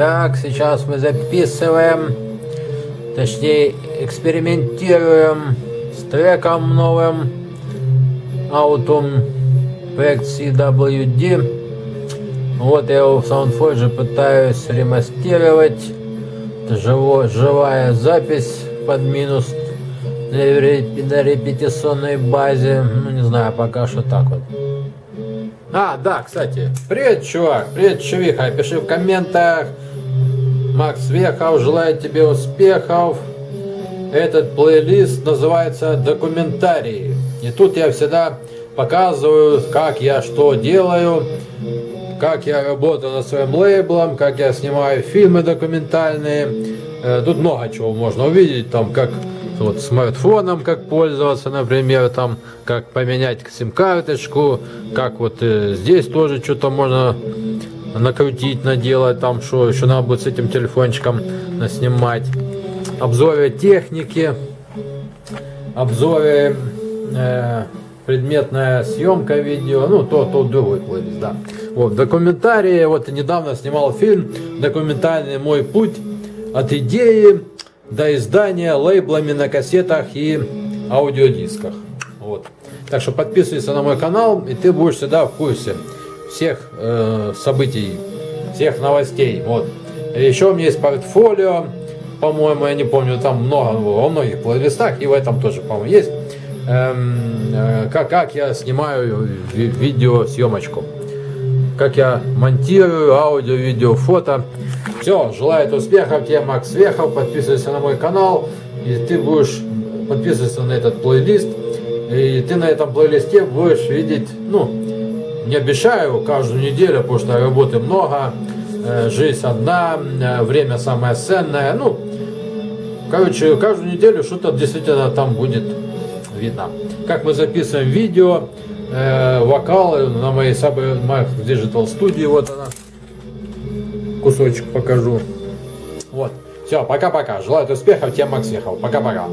Так, сейчас мы записываем, точнее экспериментируем с треком новым Autumn проект CWD. Вот я его в SoundForge пытаюсь ремастировать. Это живо, живая запись под минус на, на репетиционной базе. Ну не знаю, пока что так вот. А, да, кстати. Привет, чувак. Привет, чувиха. Пиши в комментах. Макс Вехов желает тебе успехов. Этот плейлист называется «Документарии». И тут я всегда показываю, как я что делаю, как я работаю над своим лейблом, как я снимаю фильмы документальные. Э, тут много чего можно увидеть, там как вот смартфоном как пользоваться, например, там как поменять сим-карточку, как вот э, здесь тоже что-то можно накрутить, наделать, там что еще надо будет с этим телефончиком наснимать. Обзоры техники, обзоры э, предметная съемка видео, ну то, то другой плейлист, да. Вот, документарии, вот недавно снимал фильм документальный «Мой путь» от идеи до издания лейблами на кассетах и аудиодисках. Вот. Так что подписывайся на мой канал, и ты будешь всегда в курсе всех э, событий, всех новостей. Вот. Еще у меня есть портфолио, по-моему, я не помню, там много, во многих плейлистах, и в этом тоже, по-моему, есть. Эм, э, как, как я снимаю видеосъемочку, как я монтирую аудио, видео, фото. Все, желаю успехов тебе, Макс Вехов, подписывайся на мой канал, и ты будешь подписываться на этот плейлист, и ты на этом плейлисте будешь видеть, ну, не обещаю каждую неделю, потому что работы много, э, жизнь одна, э, время самое ценное, ну, короче, каждую неделю что-то действительно там будет видно. Как мы записываем видео, э, вокал на моей Saber Digital Studio, вот она кусочек покажу. Вот. Все, пока-пока. Желаю успехов, тебе Макс Ехал. Пока-пока.